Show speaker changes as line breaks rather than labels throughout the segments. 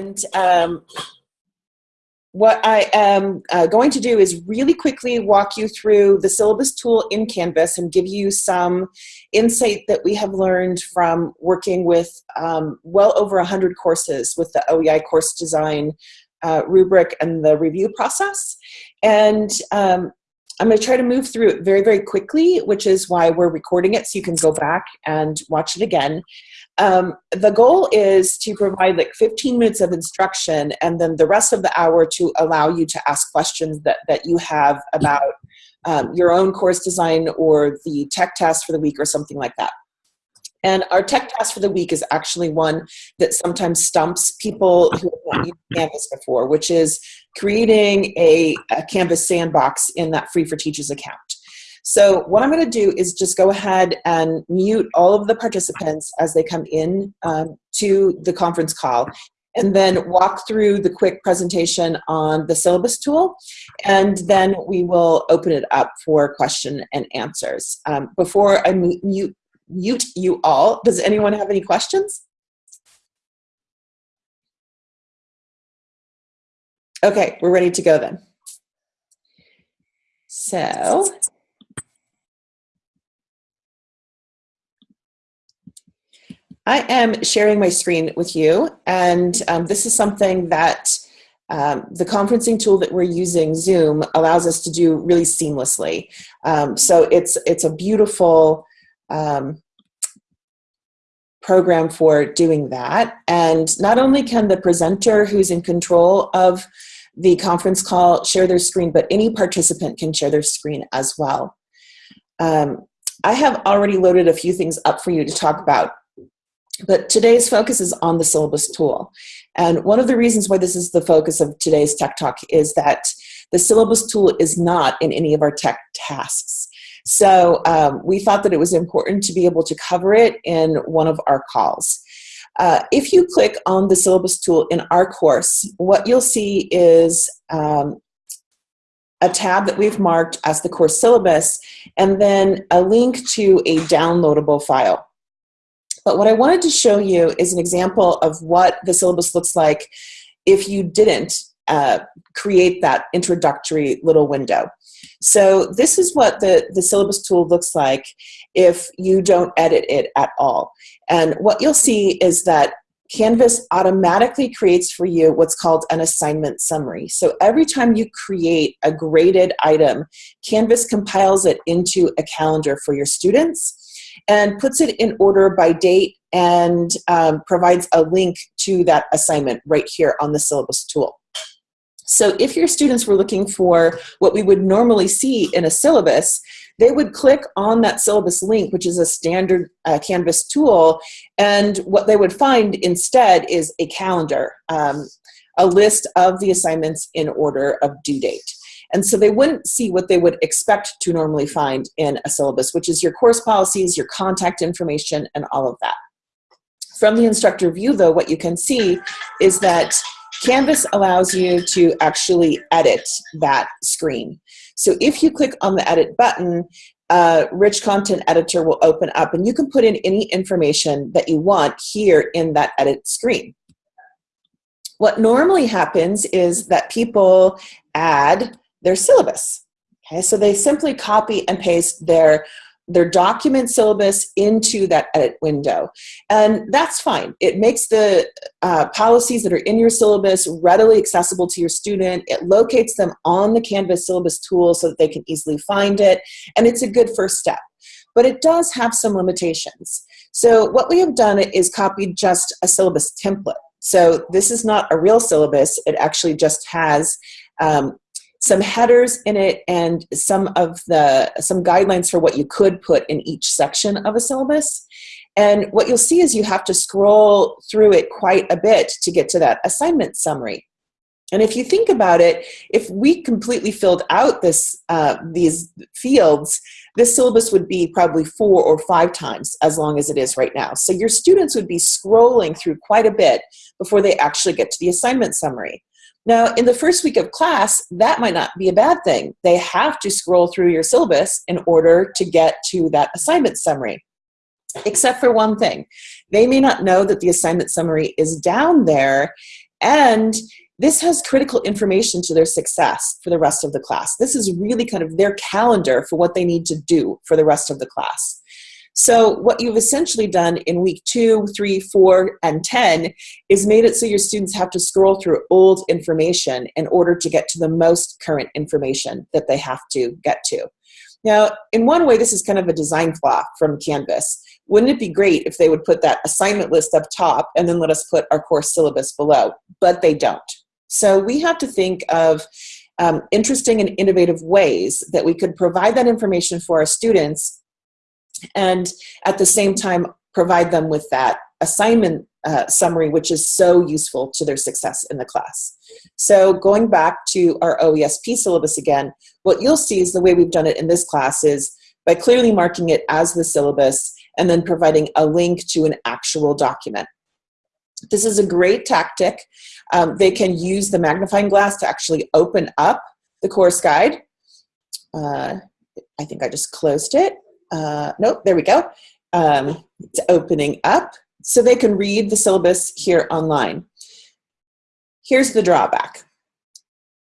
And um, what I am uh, going to do is really quickly walk you through the syllabus tool in Canvas and give you some insight that we have learned from working with um, well over 100 courses with the OEI course design uh, rubric and the review process. And um, I'm going to try to move through it very, very quickly, which is why we're recording it so you can go back and watch it again. Um, the goal is to provide like 15 minutes of instruction and then the rest of the hour to allow you to ask questions that, that you have about um, your own course design or the tech task for the week or something like that. And our tech task for the week is actually one that sometimes stumps people who have not used Canvas before, which is creating a, a Canvas sandbox in that Free for Teachers account. So what I'm going to do is just go ahead and mute all of the participants as they come in um, to the conference call and then walk through the quick presentation on the syllabus tool and then we will open it up for question and answers. Um, before I mute, mute you all, does anyone have any questions? Okay, we're ready to go then. So, I am sharing my screen with you, and um, this is something that um, the conferencing tool that we're using, Zoom, allows us to do really seamlessly. Um, so it's, it's a beautiful um, program for doing that. And not only can the presenter who's in control of the conference call share their screen, but any participant can share their screen as well. Um, I have already loaded a few things up for you to talk about, but today's focus is on the syllabus tool. And one of the reasons why this is the focus of today's Tech Talk is that the syllabus tool is not in any of our tech tasks. So um, we thought that it was important to be able to cover it in one of our calls. Uh, if you click on the syllabus tool in our course, what you'll see is um, a tab that we've marked as the course syllabus, and then a link to a downloadable file. But what I wanted to show you is an example of what the syllabus looks like if you didn't uh, create that introductory little window. So this is what the, the syllabus tool looks like if you don't edit it at all. And what you'll see is that Canvas automatically creates for you what's called an assignment summary. So every time you create a graded item, Canvas compiles it into a calendar for your students and puts it in order by date and um, provides a link to that assignment right here on the syllabus tool. So if your students were looking for what we would normally see in a syllabus, they would click on that syllabus link, which is a standard uh, Canvas tool, and what they would find instead is a calendar, um, a list of the assignments in order of due date. And so they wouldn't see what they would expect to normally find in a syllabus, which is your course policies, your contact information, and all of that. From the instructor view, though, what you can see is that Canvas allows you to actually edit that screen. So if you click on the edit button, uh, Rich Content Editor will open up and you can put in any information that you want here in that edit screen. What normally happens is that people add their syllabus. Okay, so they simply copy and paste their their document syllabus into that edit window. And that's fine. It makes the uh, policies that are in your syllabus readily accessible to your student. It locates them on the Canvas syllabus tool so that they can easily find it. And it's a good first step. But it does have some limitations. So what we have done is copied just a syllabus template. So this is not a real syllabus. It actually just has um, some headers in it and some of the some guidelines for what you could put in each section of a syllabus and what you'll see is you have to scroll through it quite a bit to get to that assignment summary and if you think about it, if we completely filled out this, uh, these fields, this syllabus would be probably four or five times as long as it is right now. So your students would be scrolling through quite a bit before they actually get to the assignment summary. Now, in the first week of class, that might not be a bad thing. They have to scroll through your syllabus in order to get to that assignment summary, except for one thing. They may not know that the assignment summary is down there And this has critical information to their success for the rest of the class. This is really kind of their calendar for what they need to do for the rest of the class. So what you've essentially done in week two, three, four, and 10 is made it so your students have to scroll through old information in order to get to the most current information that they have to get to. Now, in one way, this is kind of a design flaw from Canvas. Wouldn't it be great if they would put that assignment list up top and then let us put our course syllabus below? But they don't. So we have to think of um, interesting and innovative ways that we could provide that information for our students and at the same time provide them with that assignment uh, summary, which is so useful to their success in the class. So going back to our OESP syllabus again, what you'll see is the way we've done it in this class is by clearly marking it as the syllabus and then providing a link to an actual document. This is a great tactic. Um, they can use the magnifying glass to actually open up the course guide. Uh, I think I just closed it. Uh, nope, there we go. Um, it's opening up so they can read the syllabus here online. Here's the drawback.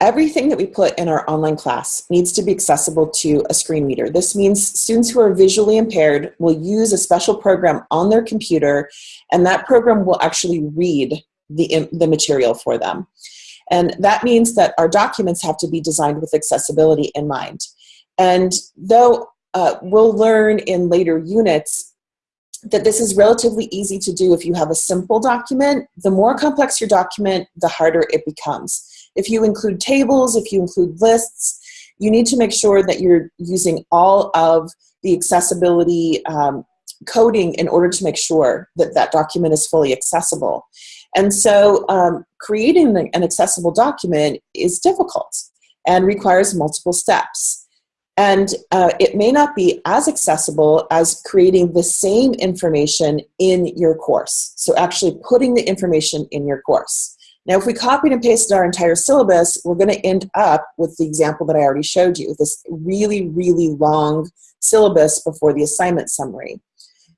Everything that we put in our online class needs to be accessible to a screen reader. This means students who are visually impaired will use a special program on their computer and that program will actually read the, the material for them. And that means that our documents have to be designed with accessibility in mind. And though uh, we'll learn in later units that this is relatively easy to do if you have a simple document. The more complex your document, the harder it becomes. If you include tables, if you include lists, you need to make sure that you're using all of the accessibility um, coding in order to make sure that that document is fully accessible. And so um, creating an accessible document is difficult and requires multiple steps. And uh, it may not be as accessible as creating the same information in your course. So actually putting the information in your course. Now, if we copied and pasted our entire syllabus, we're going to end up with the example that I already showed you, this really, really long syllabus before the assignment summary.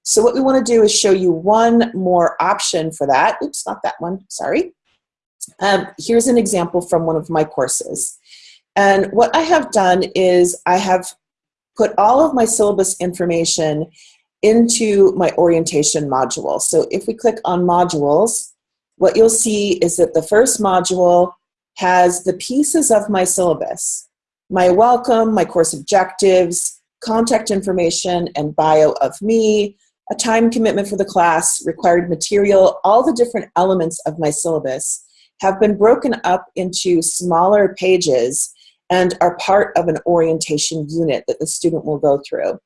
So what we want to do is show you one more option for that. Oops, not that one, sorry. Um, here's an example from one of my courses. And what I have done is I have put all of my syllabus information into my orientation module. So if we click on modules, what you'll see is that the first module has the pieces of my syllabus, my welcome, my course objectives, contact information and bio of me, a time commitment for the class, required material, all the different elements of my syllabus have been broken up into smaller pages and are part of an orientation unit that the student will go through.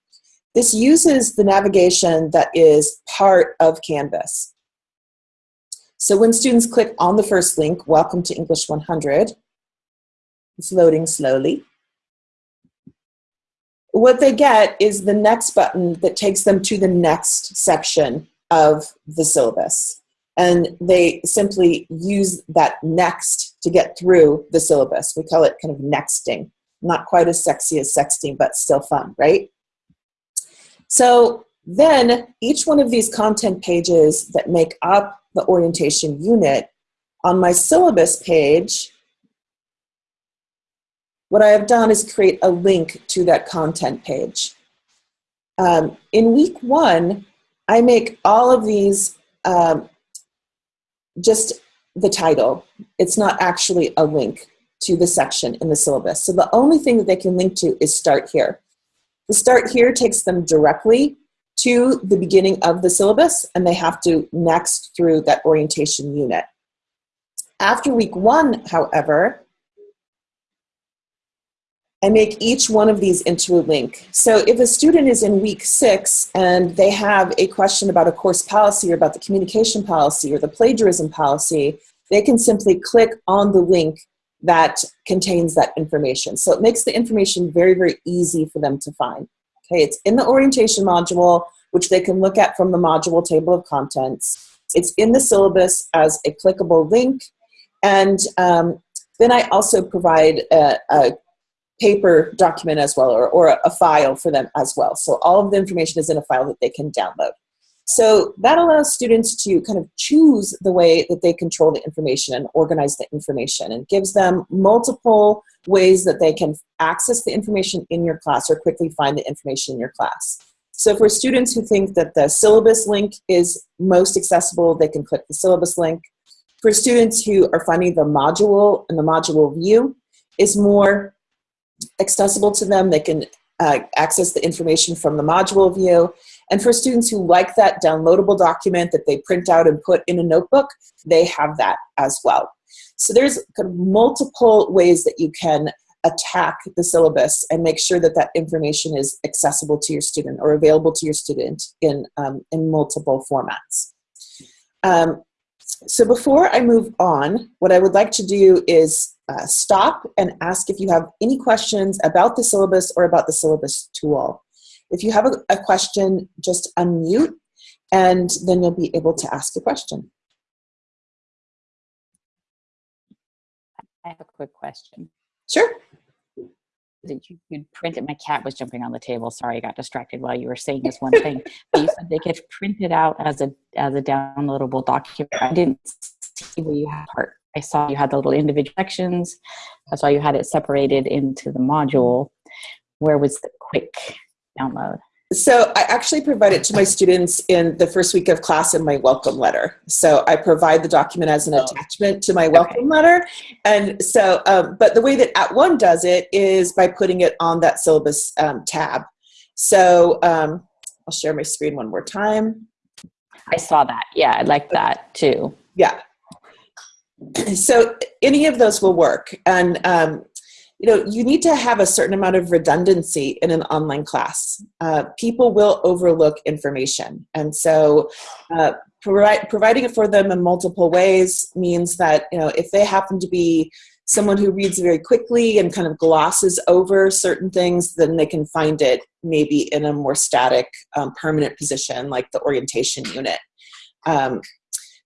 This uses the navigation that is part of Canvas. So when students click on the first link, Welcome to English 100, it's loading slowly. What they get is the next button that takes them to the next section of the syllabus and they simply use that next to get through the syllabus. We call it kind of nexting. Not quite as sexy as sexting, but still fun, right? So then each one of these content pages that make up the orientation unit, on my syllabus page, what I have done is create a link to that content page. Um, in week one, I make all of these um, just the title. It's not actually a link to the section in the syllabus. So the only thing that they can link to is start here. The start here takes them directly to the beginning of the syllabus and they have to next through that orientation unit. After week one, however, I make each one of these into a link. So if a student is in week six and they have a question about a course policy or about the communication policy or the plagiarism policy, they can simply click on the link that contains that information. So it makes the information very, very easy for them to find. Okay, it's in the orientation module, which they can look at from the module table of contents. It's in the syllabus as a clickable link. And um, then I also provide a, a paper document as well or, or a file for them as well. So all of the information is in a file that they can download. So that allows students to kind of choose the way that they control the information and organize the information and gives them multiple ways that they can access the information in your class or quickly find the information in your class. So for students who think that the syllabus link is most accessible, they can click the syllabus link. For students who are finding the module and the module view is more accessible to them, they can uh, access the information from the module view. And for students who like that downloadable document that they print out and put in a notebook, they have that as well. So there's kind of multiple ways that you can attack the syllabus and make sure that that information is accessible to your student or available to your student in, um, in multiple formats. Um, so before I move on, what I would like to do is uh, stop and ask if you have any questions about the syllabus or about the syllabus tool. If you have a, a question, just unmute and then you'll be able to ask a question.
I have a quick question.
Sure.
Did you you'd print it? My cat was jumping on the table. Sorry, I got distracted while you were saying this one thing. but you said they could print it out as a as a downloadable document. I didn't see where you had part. I saw you had the little individual sections. I saw you had it separated into the module. Where was the quick download?
So I actually provide it to my students in the first week of class in my welcome letter. So I provide the document as an oh. attachment to my welcome okay. letter. And so, um, but the way that @ONE does it is by putting it on that syllabus um, tab. So um, I'll share my screen one more time.
I saw that. Yeah, I like that too.
Yeah. So any of those will work. And um, you know, you need to have a certain amount of redundancy in an online class. Uh, people will overlook information. And so uh, providing it for them in multiple ways means that, you know, if they happen to be someone who reads very quickly and kind of glosses over certain things, then they can find it maybe in a more static, um, permanent position like the orientation unit. Um,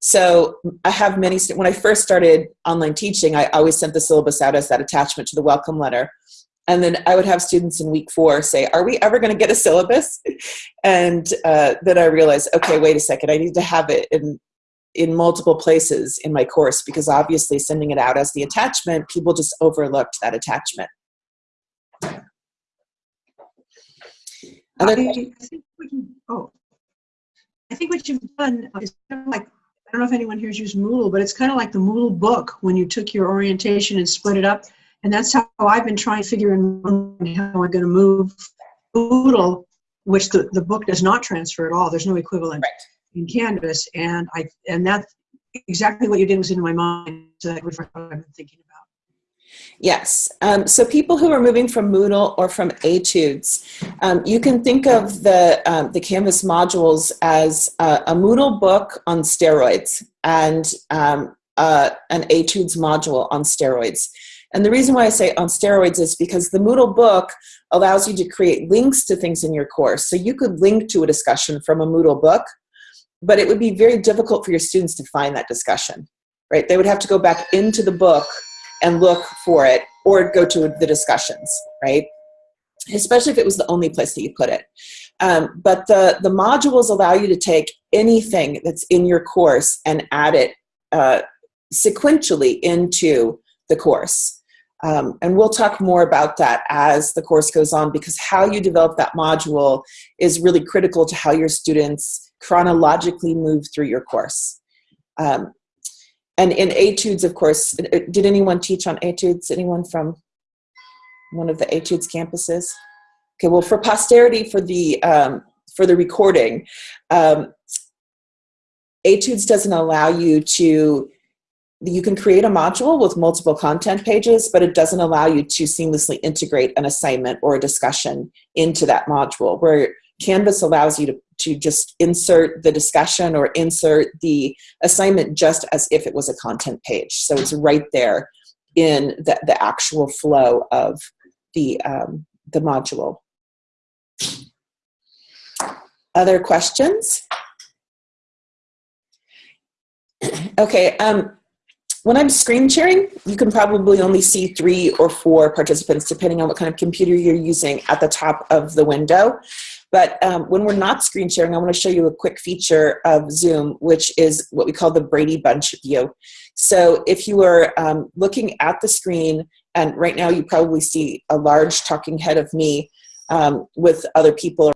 so I have many, when I first started online teaching, I always sent the syllabus out as that attachment to the welcome letter. And then I would have students in week four say, are we ever gonna get a syllabus? And uh, then I realized, okay, wait a second, I need to have it in, in multiple places in my course because obviously sending it out as the attachment, people just overlooked that attachment.
Other I, I think what you, oh, I think what you've done is kind of like I don't know if anyone here's used Moodle, but it's kind of like the Moodle book when you took your orientation and split it up. And that's how I've been trying to figure out how I'm going to move Moodle, which the, the book does not transfer at all. There's no equivalent right. in Canvas. And I and that's exactly what you did was in my mind. So that what I've been thinking about.
Yes. Um, so people who are moving from Moodle or from Etudes, um, you can think of the, um, the Canvas modules as a, a, Moodle book on steroids and uh, an Etudes module on steroids. And the reason why I say on steroids is because the Moodle book allows you to create links to things in your course. So you could link to a discussion from a Moodle book, but it would be very difficult for your students to find that discussion, right? They would have to go back into the book and look for it or go to the discussions, right? Especially if it was the only place that you put it. Um, but the, the modules allow you to take anything that's in your course and add it uh, sequentially into the course. Um, and we'll talk more about that as the course goes on because how you develop that module is really critical to how your students chronologically move through your course. Um, and in etudes, of course, uh, did anyone teach on etudes? Anyone from one of the etudes campuses? Okay, well, for posterity, for the um, for the recording, um, etudes doesn't allow you to. You can create a module with multiple content pages, but it doesn't allow you to seamlessly integrate an assignment or a discussion into that module. Where Canvas allows you to, to just insert the discussion or insert the assignment just as if it was a content page. So it's right there in the, the actual flow of the, um, the module. Other questions? Okay, um, when I'm screen sharing, you can probably only see three or four participants depending on what kind of computer you're using at the top of the window. But um, when we're not screen sharing, I want to show you a quick feature of Zoom, which is what we call the Brady Bunch view. So if you are um, looking at the screen, and right now you probably see a large talking head of me um, with other people